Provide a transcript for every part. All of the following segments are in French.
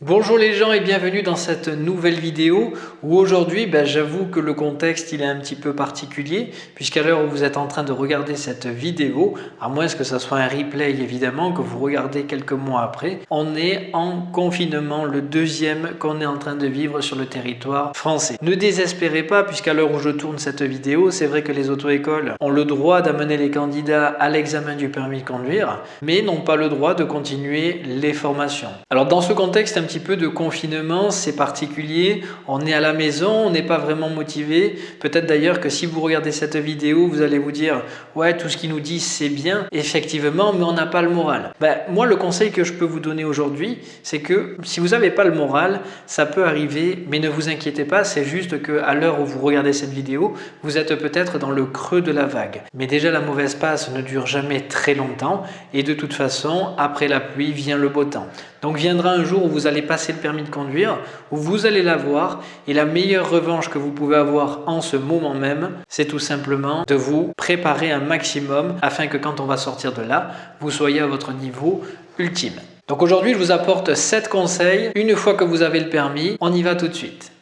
Bonjour les gens et bienvenue dans cette nouvelle vidéo où aujourd'hui ben, j'avoue que le contexte il est un petit peu particulier puisqu'à l'heure où vous êtes en train de regarder cette vidéo, à moins que ce soit un replay évidemment que vous regardez quelques mois après, on est en confinement, le deuxième qu'on est en train de vivre sur le territoire français. Ne désespérez pas puisqu'à l'heure où je tourne cette vidéo, c'est vrai que les auto-écoles ont le droit d'amener les candidats à l'examen du permis de conduire mais n'ont pas le droit de continuer les formations. Alors dans ce contexte petit peu de confinement, c'est particulier. On est à la maison, on n'est pas vraiment motivé. Peut-être d'ailleurs que si vous regardez cette vidéo, vous allez vous dire « Ouais, tout ce qu'ils nous disent, c'est bien, effectivement, mais on n'a pas le moral. Ben, » Moi, le conseil que je peux vous donner aujourd'hui, c'est que si vous n'avez pas le moral, ça peut arriver, mais ne vous inquiétez pas, c'est juste qu'à l'heure où vous regardez cette vidéo, vous êtes peut-être dans le creux de la vague. Mais déjà, la mauvaise passe ne dure jamais très longtemps et de toute façon, après la pluie vient le beau temps. Donc viendra un jour où vous allez passer le permis de conduire, où vous allez l'avoir et la meilleure revanche que vous pouvez avoir en ce moment même, c'est tout simplement de vous préparer un maximum afin que quand on va sortir de là, vous soyez à votre niveau ultime. Donc aujourd'hui, je vous apporte 7 conseils. Une fois que vous avez le permis, on y va tout de suite.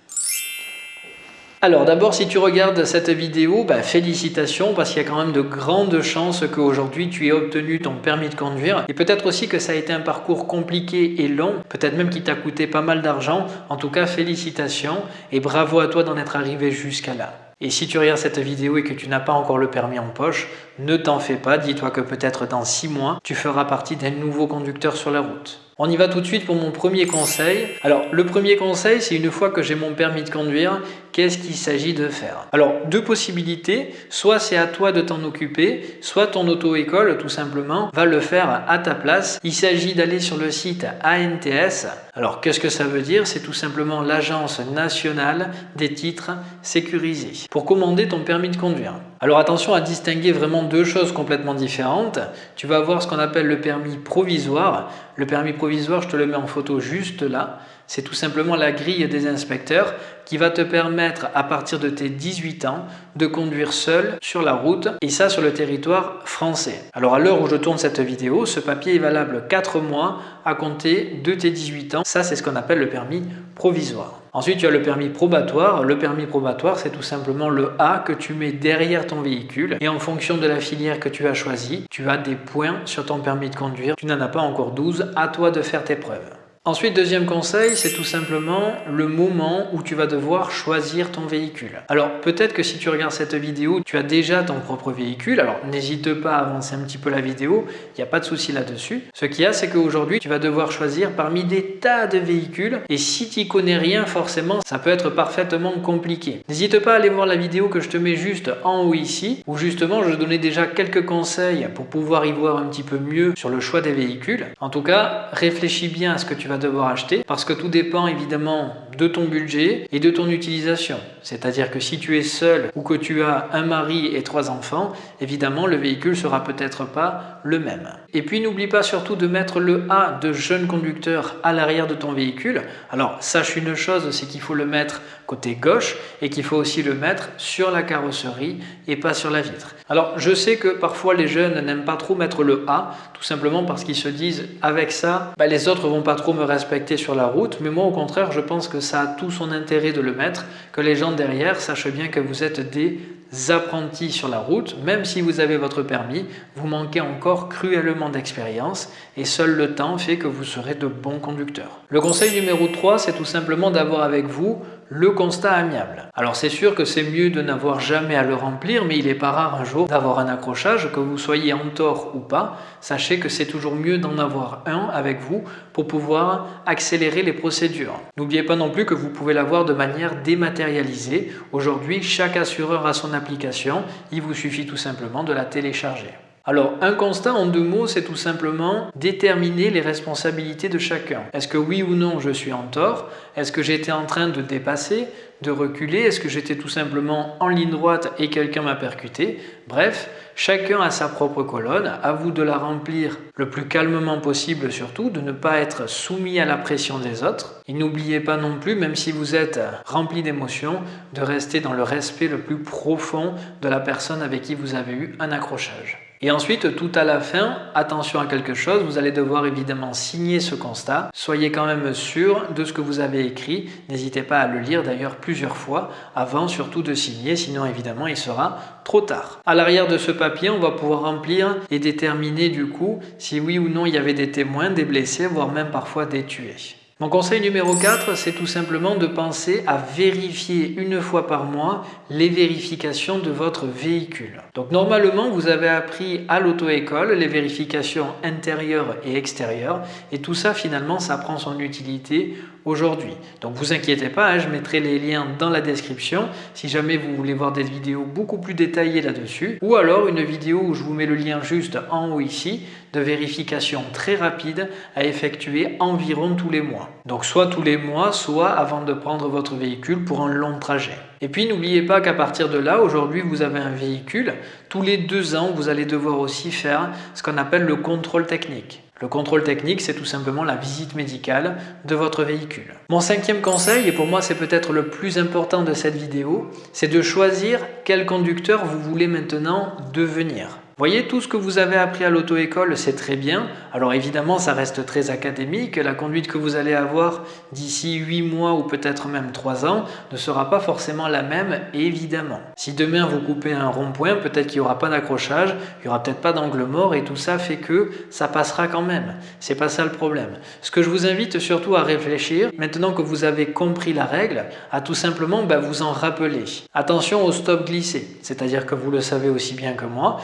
Alors d'abord, si tu regardes cette vidéo, bah, félicitations parce qu'il y a quand même de grandes chances qu'aujourd'hui tu aies obtenu ton permis de conduire et peut-être aussi que ça a été un parcours compliqué et long, peut-être même qui t'a coûté pas mal d'argent. En tout cas, félicitations et bravo à toi d'en être arrivé jusqu'à là. Et si tu regardes cette vidéo et que tu n'as pas encore le permis en poche, ne t'en fais pas, dis-toi que peut-être dans 6 mois, tu feras partie d'un nouveau conducteur sur la route. On y va tout de suite pour mon premier conseil. Alors le premier conseil, c'est une fois que j'ai mon permis de conduire, qu'est-ce qu'il s'agit de faire? Alors deux possibilités, soit c'est à toi de t'en occuper, soit ton auto-école tout simplement va le faire à ta place. Il s'agit d'aller sur le site ANTS. Alors qu'est-ce que ça veut dire? C'est tout simplement l'Agence nationale des titres sécurisés pour commander ton permis de conduire. Alors attention à distinguer vraiment deux choses complètement différentes. Tu vas avoir ce qu'on appelle le permis provisoire. Le permis provisoire, je te le mets en photo juste là. C'est tout simplement la grille des inspecteurs qui va te permettre à partir de tes 18 ans de conduire seul sur la route et ça sur le territoire français. Alors à l'heure où je tourne cette vidéo, ce papier est valable 4 mois à compter de tes 18 ans. Ça c'est ce qu'on appelle le permis provisoire. Ensuite, tu as le permis probatoire. Le permis probatoire, c'est tout simplement le A que tu mets derrière ton véhicule. Et en fonction de la filière que tu as choisie, tu as des points sur ton permis de conduire. Tu n'en as pas encore 12. À toi de faire tes preuves. Ensuite, deuxième conseil, c'est tout simplement le moment où tu vas devoir choisir ton véhicule. Alors peut-être que si tu regardes cette vidéo, tu as déjà ton propre véhicule, alors n'hésite pas à avancer un petit peu la vidéo, il n'y a pas de souci là-dessus. Ce qu'il y a, c'est qu'aujourd'hui, tu vas devoir choisir parmi des tas de véhicules et si tu n'y connais rien, forcément, ça peut être parfaitement compliqué. N'hésite pas à aller voir la vidéo que je te mets juste en haut ici, où justement je donnais déjà quelques conseils pour pouvoir y voir un petit peu mieux sur le choix des véhicules. En tout cas, réfléchis bien à ce que tu vas devoir acheter parce que tout dépend évidemment de ton budget et de ton utilisation. C'est-à-dire que si tu es seul ou que tu as un mari et trois enfants, évidemment le véhicule sera peut-être pas le même. Et puis n'oublie pas surtout de mettre le A de jeune conducteur à l'arrière de ton véhicule. Alors sache une chose, c'est qu'il faut le mettre côté gauche et qu'il faut aussi le mettre sur la carrosserie et pas sur la vitre. Alors je sais que parfois les jeunes n'aiment pas trop mettre le A, tout simplement parce qu'ils se disent avec ça, bah, les autres vont pas trop me respecter sur la route, mais moi au contraire je pense que ça a tout son intérêt de le mettre, que les gens derrière sachent bien que vous êtes des apprentis sur la route, même si vous avez votre permis, vous manquez encore cruellement d'expérience et seul le temps fait que vous serez de bons conducteurs. Le conseil numéro 3, c'est tout simplement d'avoir avec vous le constat amiable. Alors c'est sûr que c'est mieux de n'avoir jamais à le remplir, mais il n'est pas rare un jour d'avoir un accrochage, que vous soyez en tort ou pas. Sachez que c'est toujours mieux d'en avoir un avec vous pour pouvoir accélérer les procédures. N'oubliez pas non plus que vous pouvez l'avoir de manière dématérialisée. Aujourd'hui, chaque assureur a son application, il vous suffit tout simplement de la télécharger. Alors, un constat en deux mots, c'est tout simplement déterminer les responsabilités de chacun. Est-ce que oui ou non je suis en tort? Est-ce que j'étais en train de dépasser, de reculer Est-ce que j'étais tout simplement en ligne droite et quelqu'un m'a percuté? Bref, chacun a sa propre colonne, à vous de la remplir le plus calmement possible surtout, de ne pas être soumis à la pression des autres. Et n'oubliez pas non plus, même si vous êtes rempli d'émotions, de rester dans le respect le plus profond de la personne avec qui vous avez eu un accrochage. Et ensuite, tout à la fin, attention à quelque chose, vous allez devoir évidemment signer ce constat. Soyez quand même sûr de ce que vous avez écrit. N'hésitez pas à le lire d'ailleurs fois avant surtout de signer, sinon évidemment il sera trop tard. À l'arrière de ce papier, on va pouvoir remplir et déterminer du coup si oui ou non il y avait des témoins, des blessés, voire même parfois des tués. Mon conseil numéro 4, c'est tout simplement de penser à vérifier une fois par mois les vérifications de votre véhicule. Donc normalement, vous avez appris à l'auto-école les vérifications intérieures et extérieures et tout ça finalement, ça prend son utilité aujourd'hui. Donc vous inquiétez pas, hein, je mettrai les liens dans la description si jamais vous voulez voir des vidéos beaucoup plus détaillées là-dessus ou alors une vidéo où je vous mets le lien juste en haut ici de vérification très rapide à effectuer environ tous les mois. Donc soit tous les mois, soit avant de prendre votre véhicule pour un long trajet. Et puis n'oubliez pas qu'à partir de là, aujourd'hui vous avez un véhicule, tous les deux ans vous allez devoir aussi faire ce qu'on appelle le contrôle technique. Le contrôle technique, c'est tout simplement la visite médicale de votre véhicule. Mon cinquième conseil, et pour moi c'est peut-être le plus important de cette vidéo, c'est de choisir quel conducteur vous voulez maintenant devenir voyez, tout ce que vous avez appris à l'auto-école, c'est très bien. Alors évidemment, ça reste très académique. La conduite que vous allez avoir d'ici 8 mois ou peut-être même 3 ans ne sera pas forcément la même, évidemment. Si demain vous coupez un rond-point, peut-être qu'il n'y aura pas d'accrochage, il n'y aura peut-être pas d'angle mort et tout ça fait que ça passera quand même. C'est pas ça le problème. Ce que je vous invite surtout à réfléchir, maintenant que vous avez compris la règle, à tout simplement bah, vous en rappeler. Attention au stop glissé, c'est-à-dire que vous le savez aussi bien que moi,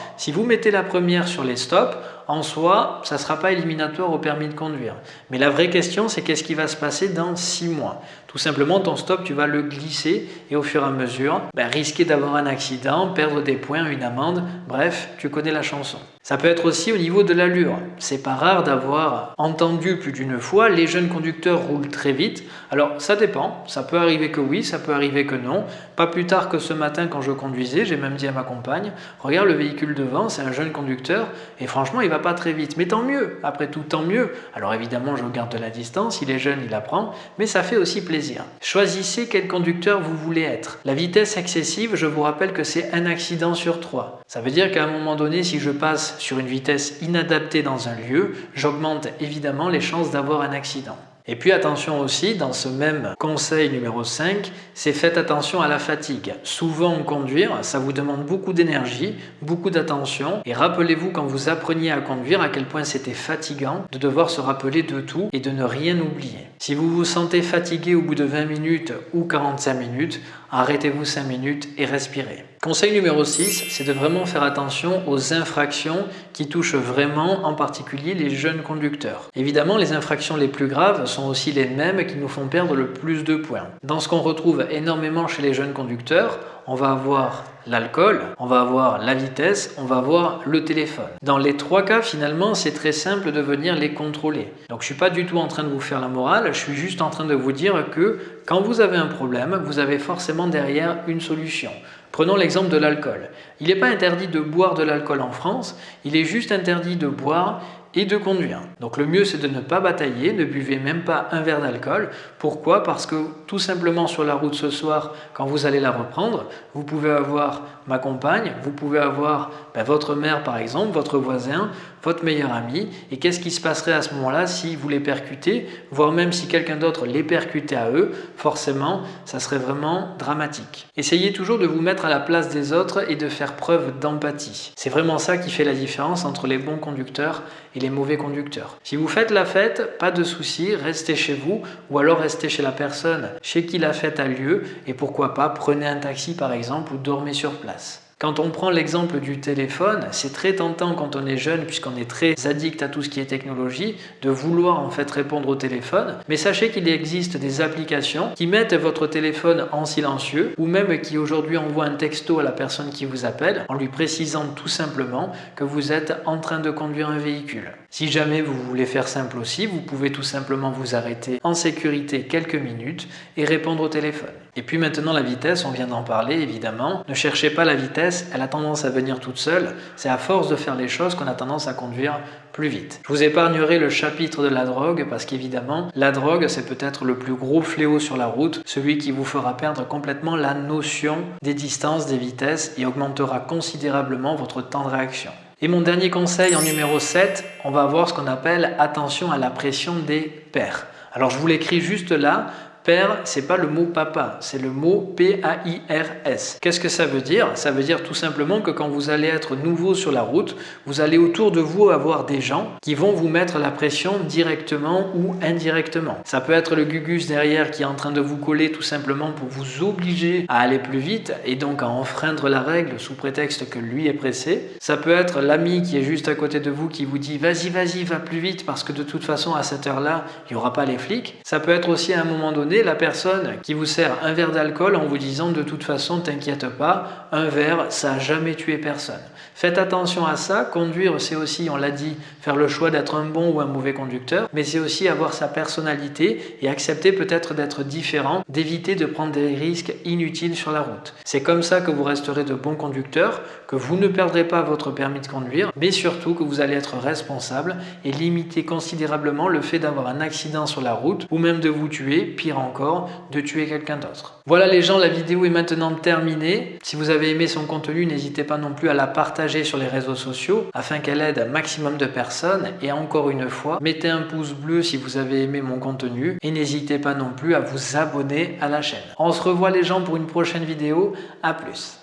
mettez la première sur les stops, en soi, ça ne sera pas éliminatoire au permis de conduire. Mais la vraie question, c'est qu'est-ce qui va se passer dans 6 mois? Tout simplement, ton stop, tu vas le glisser et au fur et à mesure, ben, risquer d'avoir un accident, perdre des points, une amende, bref, tu connais la chanson. Ça peut être aussi au niveau de l'allure. C'est pas rare d'avoir entendu plus d'une fois les jeunes conducteurs roulent très vite. Alors ça dépend, ça peut arriver que oui, ça peut arriver que non. Pas plus tard que ce matin quand je conduisais, j'ai même dit à ma compagne, regarde le véhicule devant, c'est un jeune conducteur et franchement il va pas très vite. Mais tant mieux, après tout tant mieux. Alors évidemment je garde de la distance, il est jeune, il apprend, mais ça fait aussi plaisir. Choisissez quel conducteur vous voulez être. La vitesse excessive, je vous rappelle que c'est un accident sur trois. Ça veut dire qu'à un moment donné, si je passe sur une vitesse inadaptée dans un lieu, j'augmente évidemment les chances d'avoir un accident. Et puis attention aussi, dans ce même conseil numéro 5, c'est faites attention à la fatigue. Souvent conduire, ça vous demande beaucoup d'énergie, beaucoup d'attention. Et rappelez-vous quand vous appreniez à conduire à quel point c'était fatigant de devoir se rappeler de tout et de ne rien oublier. Si vous vous sentez fatigué au bout de 20 minutes ou 45 minutes, arrêtez-vous 5 minutes et respirez. Conseil numéro 6, c'est de vraiment faire attention aux infractions qui touchent vraiment en particulier les jeunes conducteurs. Évidemment, les infractions les plus graves sont aussi les mêmes qui nous font perdre le plus de points. Dans ce qu'on retrouve énormément chez les jeunes conducteurs, on va avoir l'alcool, on va avoir la vitesse, on va avoir le téléphone. Dans les trois cas, finalement, c'est très simple de venir les contrôler. Donc je ne suis pas du tout en train de vous faire la morale, je suis juste en train de vous dire que quand vous avez un problème, vous avez forcément derrière une solution. Prenons l'exemple de l'alcool. Il n'est pas interdit de boire de l'alcool en France, il est juste interdit de boire et de conduire. Donc le mieux c'est de ne pas batailler, ne buvez même pas un verre d'alcool. Pourquoi? Parce que tout simplement sur la route ce soir, quand vous allez la reprendre, vous pouvez avoir ma compagne, vous pouvez avoir ben, votre mère par exemple, votre voisin, votre meilleur ami. Et qu'est-ce qui se passerait à ce moment-là si vous les percutez, voire même si quelqu'un d'autre les percutait à eux, forcément ça serait vraiment dramatique. Essayez toujours de vous mettre à la place des autres et de faire preuve d'empathie. C'est vraiment ça qui fait la différence entre les bons conducteurs et les mauvais conducteurs. Si vous faites la fête, pas de souci, restez chez vous ou alors restez chez la personne chez qui la fête a lieu et pourquoi pas prenez un taxi par exemple ou dormez sur place. Quand on prend l'exemple du téléphone, c'est très tentant quand on est jeune, puisqu'on est très addict à tout ce qui est technologie, de vouloir en fait répondre au téléphone. Mais sachez qu'il existe des applications qui mettent votre téléphone en silencieux, ou même qui aujourd'hui envoient un texto à la personne qui vous appelle, en lui précisant tout simplement que vous êtes en train de conduire un véhicule. Si jamais vous voulez faire simple aussi, vous pouvez tout simplement vous arrêter en sécurité quelques minutes et répondre au téléphone. Et puis maintenant la vitesse, on vient d'en parler évidemment. Ne cherchez pas la vitesse, elle a tendance à venir toute seule. C'est à force de faire les choses qu'on a tendance à conduire plus vite. Je vous épargnerai le chapitre de la drogue parce qu'évidemment, la drogue c'est peut-être le plus gros fléau sur la route, celui qui vous fera perdre complètement la notion des distances, des vitesses et augmentera considérablement votre temps de réaction. Et mon dernier conseil en numéro 7, on va voir ce qu'on appelle attention à la pression des pairs. Alors je vous l'écris juste là, Père, c'est pas le mot papa, c'est le mot P-A-I-R-S. Qu'est-ce que ça veut dire? Ça veut dire tout simplement que quand vous allez être nouveau sur la route, vous allez autour de vous avoir des gens qui vont vous mettre la pression directement ou indirectement. Ça peut être le gugus derrière qui est en train de vous coller tout simplement pour vous obliger à aller plus vite et donc à enfreindre la règle sous prétexte que lui est pressé. Ça peut être l'ami qui est juste à côté de vous qui vous dit vas-y, vas-y, va plus vite parce que de toute façon à cette heure-là, il n'y aura pas les flics. Ça peut être aussi à un moment donné la personne qui vous sert un verre d'alcool en vous disant de toute façon, t'inquiète pas, un verre, ça n'a jamais tué personne. Faites attention à ça. Conduire, c'est aussi, on l'a dit, faire le choix d'être un bon ou un mauvais conducteur, mais c'est aussi avoir sa personnalité et accepter peut-être d'être différent, d'éviter de prendre des risques inutiles sur la route. C'est comme ça que vous resterez de bons conducteurs, que vous ne perdrez pas votre permis de conduire, mais surtout que vous allez être responsable et limiter considérablement le fait d'avoir un accident sur la route ou même de vous tuer, pire encore, de tuer quelqu'un d'autre. Voilà les gens, la vidéo est maintenant terminée. Si vous avez aimé son contenu, n'hésitez pas non plus à la partager sur les réseaux sociaux afin qu'elle aide un maximum de personnes. Et encore une fois, mettez un pouce bleu si vous avez aimé mon contenu et n'hésitez pas non plus à vous abonner à la chaîne. On se revoit les gens pour une prochaine vidéo. À plus